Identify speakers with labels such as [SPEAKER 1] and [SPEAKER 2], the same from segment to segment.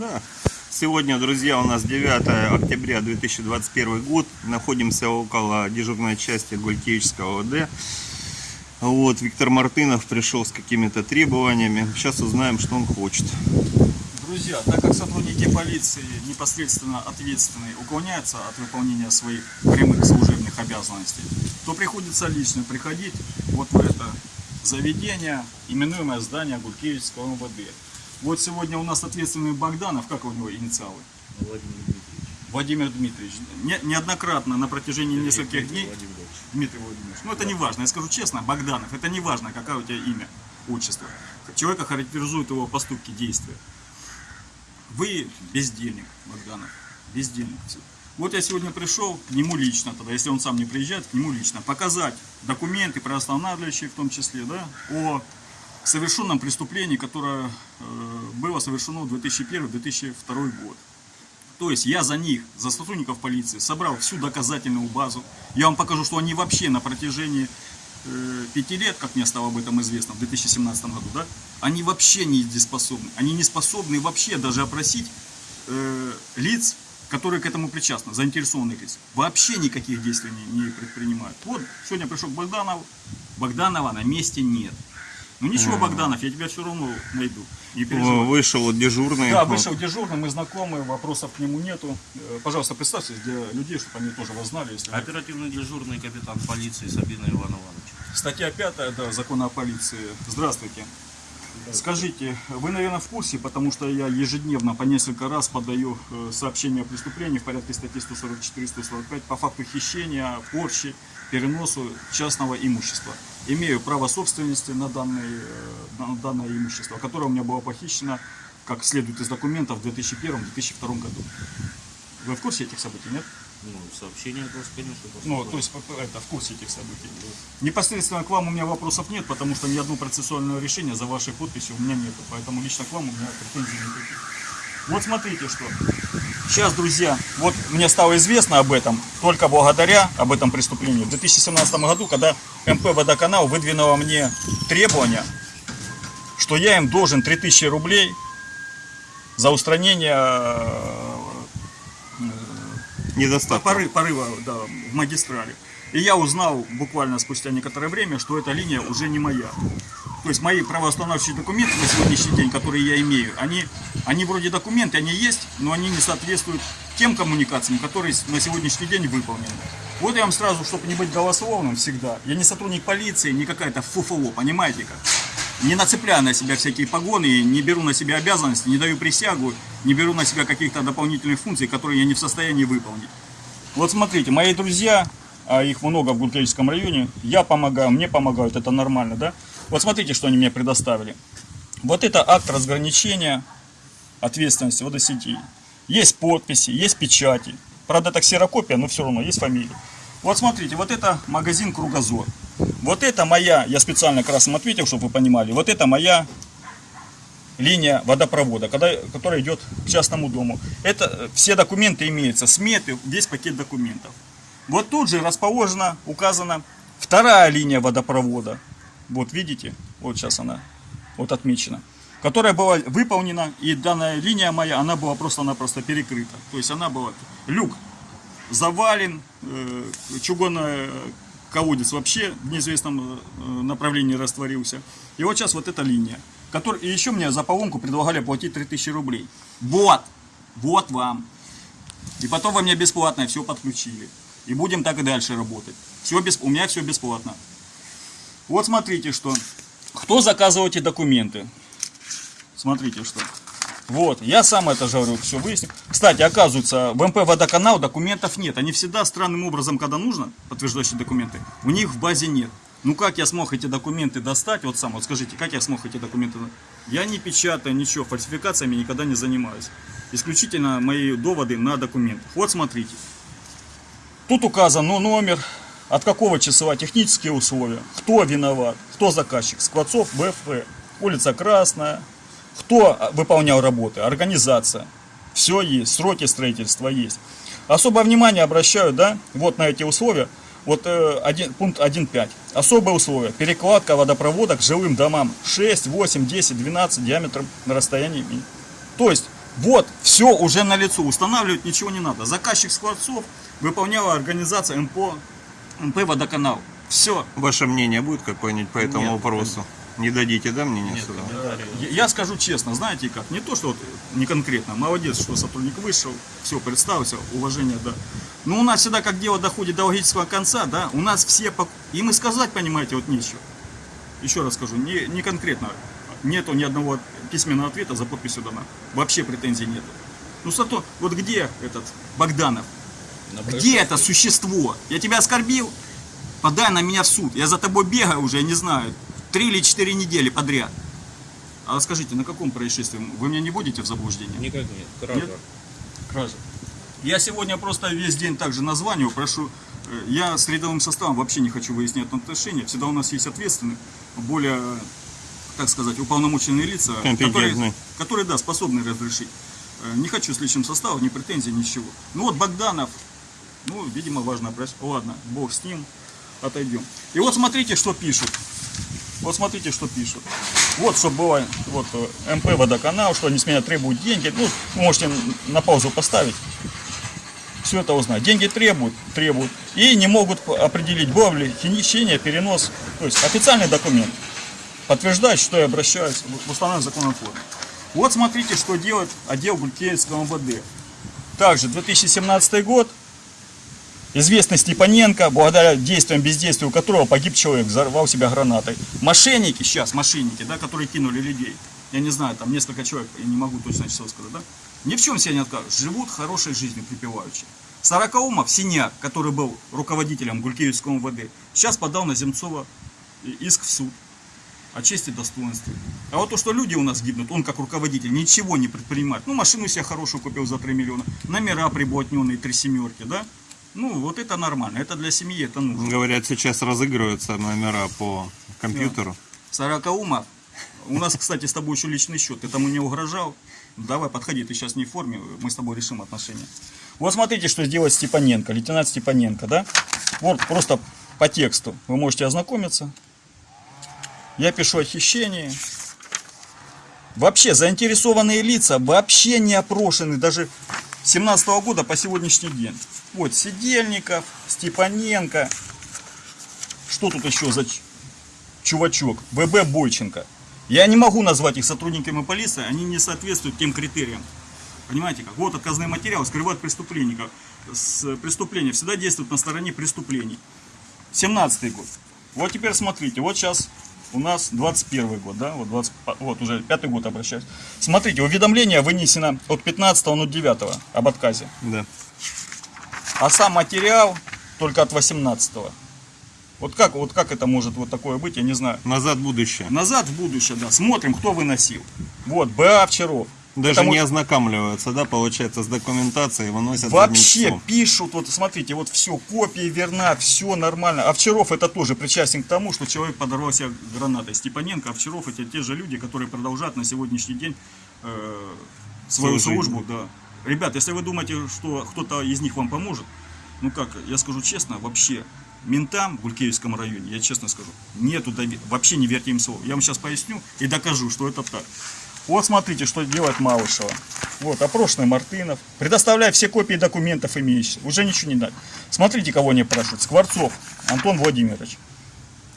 [SPEAKER 1] Да. Сегодня, друзья, у нас 9 октября 2021 год. Находимся около дежурной части Гулькевичского ОД. Вот, Виктор Мартынов пришел с какими-то требованиями. Сейчас узнаем, что он хочет.
[SPEAKER 2] Друзья, так как сотрудники полиции непосредственно ответственные уклоняются от выполнения своих прямых служебных обязанностей, то приходится лично приходить вот в это заведение, именуемое здание Гулькевичского МВД. Вот сегодня у нас ответственный Богданов, как у него инициалы?
[SPEAKER 3] Владимир Дмитриевич.
[SPEAKER 2] Владимир Дмитриевич. Не- неоднократно на протяжении нескольких дней
[SPEAKER 3] Владимир.
[SPEAKER 2] Дмитрий Владимирович. Ну это не важно, я скажу честно, Богданов, это не важно, какое у тебя имя, отчество. Человека характеризуют его поступки, действия. Вы бездельник, Богданов, бездельник. Вот я сегодня пришел к нему лично, тогда, если он сам не приезжает, к нему лично, показать документы, правоостанавливающие в том числе, да, о совершенном преступлении, которое э, было совершено в 2001-2002 год. То есть я за них, за сотрудников полиции, собрал всю доказательную базу. Я вам покажу, что они вообще на протяжении э, пяти лет, как мне стало об этом известно, в 2017 году, да, они вообще не дееспособны. Они не способны вообще даже опросить э, лиц, которые к этому причастны, заинтересованных лиц. Вообще никаких действий не, не предпринимают. Вот, сегодня пришел к Богданову, Богданова на месте нет. Ну ничего, Богданов, я тебя все равно найду. Не переживай.
[SPEAKER 1] Вышел дежурный.
[SPEAKER 2] Да, вышел дежурный, мы знакомы, вопросов к нему нету. Э, Пожалуйста, представьтесь для людей, чтобы они тоже вас знали. Если...
[SPEAKER 3] Оперативный дежурный капитан полиции Сабина Иван Иванович.
[SPEAKER 2] Статья 5 да, закона о полиции. Здравствуйте. Скажите, вы, наверное, в курсе, потому что я ежедневно по несколько раз подаю э, сообщения о преступлении в порядке статьи 144-145 по факту хищения, порчи, переносу частного имущества. Имею право собственности на, данный, э, на данное имущество, которое у меня было похищено, как следует из документов, в 2001-2002 году. Вы в курсе этих событий, нет?
[SPEAKER 3] Ну, сообщение от вас, конечно,
[SPEAKER 2] Ну, то есть п- это, в курсе этих событий. Непосредственно к вам у меня вопросов нет, потому что ни одно процессуальное решение за вашей подписью у меня нет. Поэтому лично к вам у меня претензий никаких. Вот смотрите, что. Сейчас, друзья, вот мне стало известно об этом только благодаря об этом преступлении. В 2017 году, когда МП «Водоканал» выдвинула мне требования, что я им должен 3000 рублей за устранение э,
[SPEAKER 1] Недостаток.
[SPEAKER 2] поры- порыва да, в магистрали. И я узнал буквально спустя некоторое время, что эта линия уже не моя. То есть мои правоустанавливающие документы на сегодняшний день, которые я имею, они, они вроде документы, они есть, но они не соответствуют тем коммуникациям, которые на сегодняшний день выполнены. Вот я вам сразу, чтобы не быть голословным всегда, я не сотрудник полиции, не какая-то фуфло, понимаете как? Не нацепляю на себя всякие погоны, не беру на себя обязанности, не даю присягу, не беру на себя каких-то дополнительных функций, которые я не в состоянии выполнить. Вот смотрите, мои друзья, а их много в Гулькевичском районе, я помогаю, мне помогают, это нормально, да? Вот смотрите, что они мне предоставили. Вот это акт разграничения ответственности водосети. Есть подписи, есть печати. Правда, это ксерокопия, но все равно есть фамилия. Вот смотрите, вот это магазин Кругозор. Вот это моя, я специально красным ответил, чтобы вы понимали, вот это моя линия водопровода, когда, которая идет к частному дому. Это э, все документы имеются, сметы, весь пакет документов. Вот тут же расположена, указана вторая линия водопровода. Вот видите, вот сейчас она вот отмечена. Которая была выполнена, и данная линия моя, она была просто-напросто перекрыта. То есть она была, люк завален, э, чугунный колодец вообще в неизвестном э, направлении растворился. И вот сейчас вот эта линия. Который, и еще мне за поломку предлагали платить 3000 рублей. Вот, вот вам. И потом вы мне бесплатно все подключили. И будем так и дальше работать. Все без, у меня все бесплатно. Вот смотрите, что. Кто заказывал эти документы? Смотрите, что. Вот, я сам это говорю, все выяснил. Кстати, оказывается, в МП водоканал документов нет. Они всегда странным образом, когда нужно, подтверждающие документы, у них в базе нет. Ну как я смог эти документы достать? Вот сам, вот скажите, как я смог эти документы? Я не печатаю ничего, фальсификациями никогда не занимаюсь. Исключительно мои доводы на документах. Вот смотрите. Тут указан ну, номер, от какого числа, технические условия, кто виноват, кто заказчик, Скворцов БФ, улица Красная, кто а, выполнял работы, организация. Все есть, сроки строительства есть. Особое внимание обращаю, да, вот на эти условия. Вот э, один, пункт 1.5. Особые условия. Перекладка водопровода к жилым домам 6, 8, 10, 12 диаметром на расстоянии. То есть Вот, все уже на лицо, устанавливать ничего не надо. Заказчик Скворцов выполняла организация МПО, МП Водоканал. Все.
[SPEAKER 1] Ваше мнение будет какое-нибудь по этому
[SPEAKER 2] Нет.
[SPEAKER 1] вопросу? Не дадите, да, мнение
[SPEAKER 3] Нет,
[SPEAKER 1] сюда?
[SPEAKER 3] комментариев.
[SPEAKER 2] Я скажу честно, знаете как, не то, что вот не конкретно, молодец, что сотрудник вышел, все, представился, уважение, да. Но у нас всегда, как дело доходит до логического конца, да, у нас все, пок- им и сказать, понимаете, вот нечего. Еще раз скажу, не, не конкретно, нету ни одного письменного ответа за подписью дана. Вообще претензий нету. Ну, зато, вот где этот Богданов?
[SPEAKER 3] На
[SPEAKER 2] Где это существо? Я тебя оскорбил? Подай на меня в суд. Я за тобой бегаю уже, я не знаю, три или четыре недели подряд. А скажите, на каком происшествии? Вы меня не будете в заблуждение?
[SPEAKER 3] Никак нет. Кража.
[SPEAKER 2] Нет? Кража. Я сегодня просто весь день также названиваю, прошу. э, Я с рядовым составом вообще не хочу выяснять отношения. Всегда у нас есть ответственные, более, так сказать, уполномоченные лица, которые, которые, да, способны разрешить. Э, Не хочу с личным составом, ни претензий, ничего. Ну вот Богданов, ну, видимо, важно обращаться. Ладно, бог с ним, отойдем. И вот смотрите, что пишут. Вот смотрите, что пишут. Вот, чтобы было, вот, э, МП Водоканал, что они с меня требуют деньги. Ну, вы можете на паузу поставить. Все это узнать. Деньги требуют, требуют. И не могут определить, было ли хищение, перенос. То есть официальный документ. Подтверждает, что я обращаюсь в законом форме. Вот смотрите, что делает отдел Гулькевского МВД. Также 2017 год. Известный Степаненко, благодаря действиям, бездействию которого погиб человек, взорвал себя гранатой. Мошенники сейчас, мошенники, да, которые кинули людей. Я не знаю, там несколько человек, я не могу точно число сказать, да? Ни в чем себе не откажут. Живут хорошей жизнью припеваючи. Сорокаумов, Синяк, который был руководителем Гулькевичского МВД, сейчас подал на Земцова иск в суд о чести и достоинстве. А вот то, что люди у нас гибнут, он как руководитель ничего не предпринимает. Ну, машину себе хорошую купил за 3 миллиона, номера приблотненные, три семерки, да? Ну, вот это нормально, это для семьи, это нужно.
[SPEAKER 1] Говорят, сейчас разыгрываются номера по компьютеру.
[SPEAKER 2] Сорокаумов, у нас, кстати, с тобой еще личный счет, ты тому не угрожал? Давай, подходи, ты сейчас не в форме, мы с тобой решим отношения. Вот смотрите, что сделает Степаненко, лейтенант Степаненко, да? Вот просто по тексту вы можете ознакомиться. Я пишу о хищении. Вообще, заинтересованные лица вообще не опрошены даже 17 года по сегодняшний день. Вот, Сидельников, Степаненко. Что тут еще за чувачок? ВБ Бойченко. Я не могу назвать их сотрудниками полиции, они не соответствуют тем критериям. Понимаете как? Вот отказные материалы скрывают преступленника. С преступления всегда действуют на стороне преступлений. 17 год. Вот теперь смотрите, вот сейчас у нас 21 год, да, вот, 20, вот уже пятый год обращаюсь. Смотрите, уведомление вынесено от 15.09 об отказе,
[SPEAKER 1] Да.
[SPEAKER 2] А сам материал только от 18 Вот как, вот как это может вот такое быть, я не знаю.
[SPEAKER 1] Назад в будущее.
[SPEAKER 2] Назад в будущее, да, смотрим, кто выносил. Вот, БА Овчаров.
[SPEAKER 1] Даже
[SPEAKER 2] Это
[SPEAKER 1] не ознакомливаются, да, получается, с документацией, выносят
[SPEAKER 2] Вообще пишут, вот смотрите, вот все, копия верна, все нормально. Овчаров это тоже причастен к тому, что человек подорвал себя гранатой. Степаненко, Овчаров это те же люди, которые продолжают на сегодняшний день э, свою
[SPEAKER 1] Свою
[SPEAKER 2] службу. Да. Ребят, если вы думаете, что кто-то из них вам поможет, ну как, я скажу честно, вообще ментам в Гулькевичском районе, я честно скажу, нету доверия, вообще не верьте им слово. Я вам сейчас поясню и докажу, что это так. Вот смотрите, что делает Малышева. Вот, опрошенный Мартынов. Предоставляю все копии документов имеющихся. Уже ничего не надо. Смотрите, кого они спрашивают. Скворцов Антон Владимирович.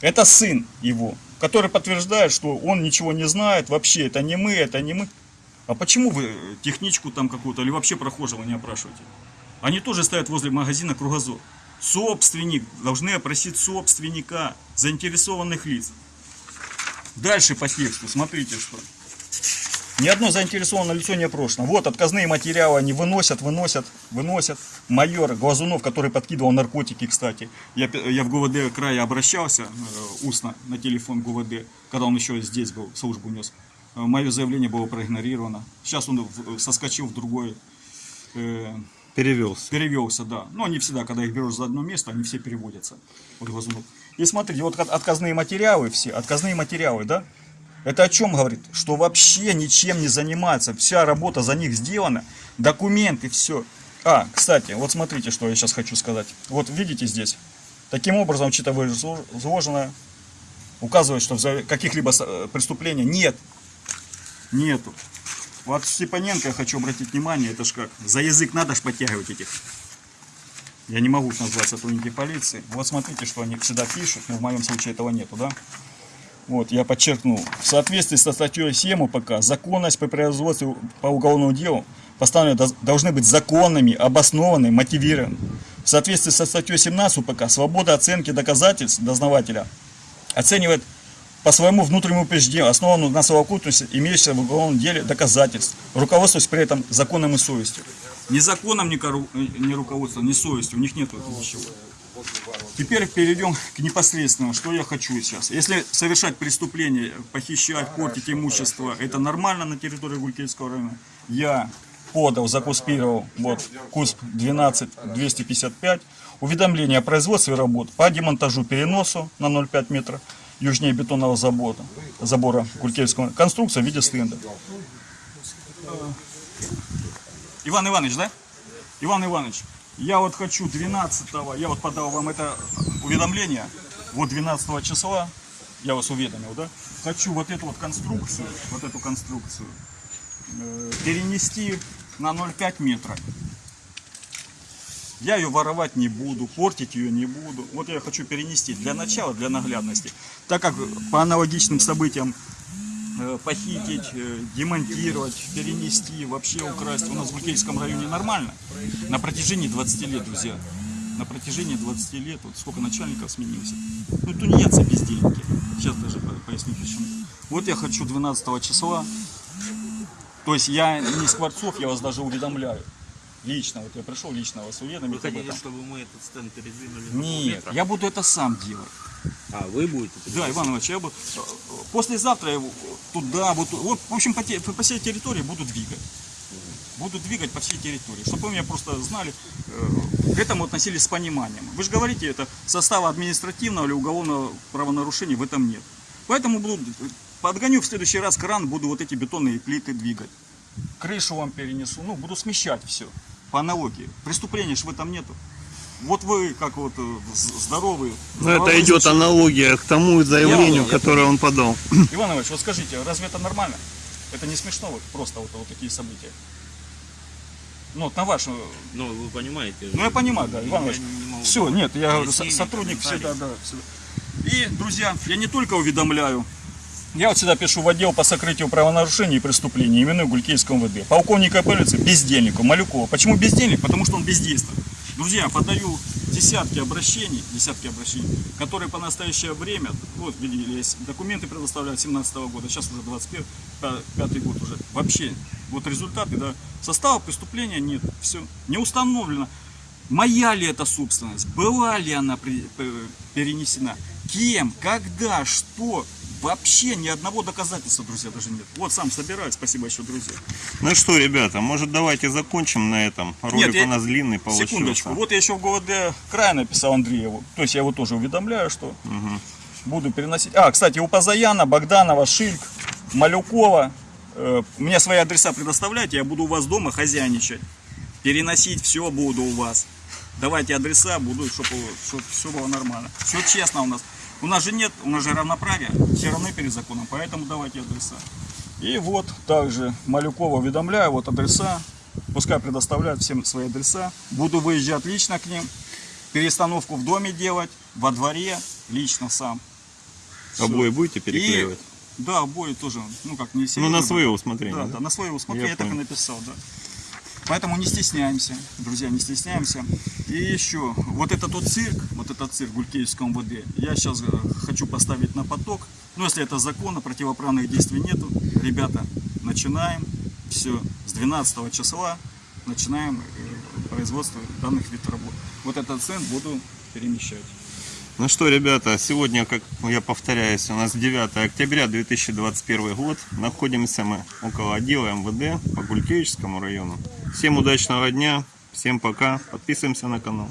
[SPEAKER 2] Это сын его, который подтверждает, что он ничего не знает. Вообще, это не мы, это не мы. А почему вы э, техничку там какую-то или вообще прохожего не опрашиваете? Они тоже стоят возле магазина Кругозор. Собственник, должны опросить собственника, заинтересованных лиц. Дальше по тексту, смотрите что. Ни одно заинтересованное лицо не опрошено. Вот отказные материалы они выносят, выносят, выносят. Майор Глазунов, который подкидывал наркотики, кстати. Я, я в ГУВД края обращался э, устно на телефон ГУВД, когда он еще здесь был, службу нес. Э, Мое заявление было проигнорировано. Сейчас он в- соскочил в другой э,
[SPEAKER 1] Перевелся.
[SPEAKER 2] перевелся, да. Но не всегда, когда их берешь за одно место, они все переводятся. Вот Глазунов. И смотрите, вот от- отказные материалы все, отказные материалы, да? Это о чем говорит? Что вообще ничем не занимается. Вся работа за них сделана. Документы, все. А, кстати, вот смотрите, что я сейчас хочу сказать. Вот видите здесь. Таким образом, учитывая изложенное, указывает, что каких-либо э, преступлений нет. Нету. Вот Степаненко я хочу обратить внимание, это ж как, за язык надо ж подтягивать этих. Я не могу назвать сотрудники полиции. Вот смотрите, что они всегда пишут, но в моем случае этого нету, да? Вот, я подчеркнул. В соответствии со статьей 7 УПК, законность по производству по уголовному делу постановления доз- должны быть законными, обоснованы, мотивированы. В соответствии со статьей 17 УПК, свобода оценки доказательств дознавателя оценивает по своему внутреннему убеждению, основанному на совокупности имеющихся в уголовном деле доказательств, руководствуясь при этом законом и совестью. Ни законом, ни, кору- ни руководством, ни совестью, у них нет ничего. Теперь перейдем к непосредственному, что я хочу сейчас. Если совершать преступление, похищать, портить имущество, это нормально на территории Гулькельского района. Я подал, закуспировал, вот, КУСП 12255, уведомление о производстве работ по демонтажу переносу на 0,5 метра южнее бетонного забора, забора Гулькельского, конструкция в виде стенда. Иван Иванович, да? Иван Иванович, я вот хочу 12 я вот подал вам это уведомление, вот 12 числа, я вас уведомил, да? Хочу вот эту вот конструкцию, вот эту конструкцию э, перенести на 0,5 метра. Я ее воровать не буду, портить ее не буду. Вот я хочу перенести для начала, для наглядности. Так как по аналогичным событиям э, похитить, э, демонтировать, перенести, вообще украсть у нас в Гулькельском районе нормально. На протяжении 20 лет, друзья. На протяжении 20 лет, вот сколько начальников сменился. Ну, тунеядцы бездельники. Сейчас даже по- поясню почему. Вот я хочу 12 числа. То есть я не Скворцов, я вас даже уведомляю. Лично, вот я пришел лично вас
[SPEAKER 3] Вы
[SPEAKER 2] уведомить об
[SPEAKER 3] хотите,
[SPEAKER 2] этом.
[SPEAKER 3] чтобы мы этот стенд передвинули на
[SPEAKER 2] Нет, я буду это сам делать.
[SPEAKER 3] А, вы будете?
[SPEAKER 2] Да? Иван Иванович, я буду... Послезавтра я туда, вот, вот, в общем, по, те- по всей территории буду двигать. Буду двигать по всей территории, чтобы вы меня просто знали, э, к этому относились с пониманием. Вы же говорите, это состава административного или уголовного правонарушения в этом нет. Поэтому буду, подгоню в следующий раз кран, буду вот эти бетонные плиты двигать. Крышу вам перенесу, ну, буду смещать все по аналогии. Преступления же в этом нету. Вот вы, как вот э, здоровый...
[SPEAKER 1] Ну, это идет аналогия к тому заявлению,
[SPEAKER 2] Я-
[SPEAKER 1] которое он подал.
[SPEAKER 2] Иван Иванович, вот скажите, разве это нормально? Это не смешно, вот просто вот, вот такие события? Ну, вот на вашу...
[SPEAKER 3] Ну, вы понимаете.
[SPEAKER 2] Ну, я понимаю, да, Иван
[SPEAKER 3] Я
[SPEAKER 2] Иванович.
[SPEAKER 3] не
[SPEAKER 2] Все, нет, я говорю, сотрудник всегда, да, всегда. И, друзья, я не только уведомляю, я вот всегда пишу в отдел по сокрытию правонарушений и преступлений, именную Гулькейскому МВД. Полковника полиции, бездельнику, Малюкова. Почему бездельник? Потому что он бездействует. Друзья, подаю десятки обращений, десятки обращений, которые по настоящее время, вот видели, есть документы предоставляют 17 года, сейчас уже 21 пя- пятый год уже. Вообще, вот результаты, да, состава преступления нет, все, не установлено. Моя ли это собственность? Была ли она п- перенесена? Кем? Когда? Что? Вообще ни одного доказательства, друзья, даже нет. Вот сам собираю. Спасибо еще, друзья.
[SPEAKER 1] Ну что, ребята, может давайте закончим на этом. Ролик
[SPEAKER 2] я-
[SPEAKER 1] у нас длинный получился.
[SPEAKER 2] Секундочку. Вот я еще в ГУВД края написал Андрееву. То есть я его тоже уведомляю, что буду переносить. А, кстати, у Пазаяна, Богданова, Шильк, Малюкова. э, мне свои адреса предоставляйте, я буду у вас дома хозяйничать. Переносить все буду у вас. Давайте адреса, буду, чтобы все было нормально. Все честно у нас. У нас же нет, у нас же равноправие, все равны перед законом, поэтому давайте адреса. И вот также Малюкова уведомляю, вот адреса, пускай предоставляют всем свои адреса. Буду выезжать лично к ним, перестановку в доме делать, во дворе, лично сам.
[SPEAKER 1] Обои будете
[SPEAKER 2] И-
[SPEAKER 1] переклеивать?
[SPEAKER 2] Да, обои тоже, ну как не
[SPEAKER 1] Ну,
[SPEAKER 2] сильно.
[SPEAKER 1] на свое усмотрение.
[SPEAKER 2] Да,
[SPEAKER 1] да?
[SPEAKER 2] да, на свое усмотрение,
[SPEAKER 1] Я
[SPEAKER 2] я так и написал, да. Поэтому не стесняемся, друзья, не стесняемся. И еще, вот этот вот цирк, вот этот цирк в Гулькевском ВД, я сейчас хочу поставить на поток. Ну, если это законно, противоправных действий нету, ребята, начинаем. Все, с 12 числа начинаем э, производство данных видов работ. Вот этот центр буду перемещать.
[SPEAKER 1] Ну что, ребята, сегодня, как я повторяюсь, у нас 9 октября 2021 год. Находимся мы около отдела МВД по Гулькевичскому району. Всем удачного дня, всем пока, подписываемся на канал.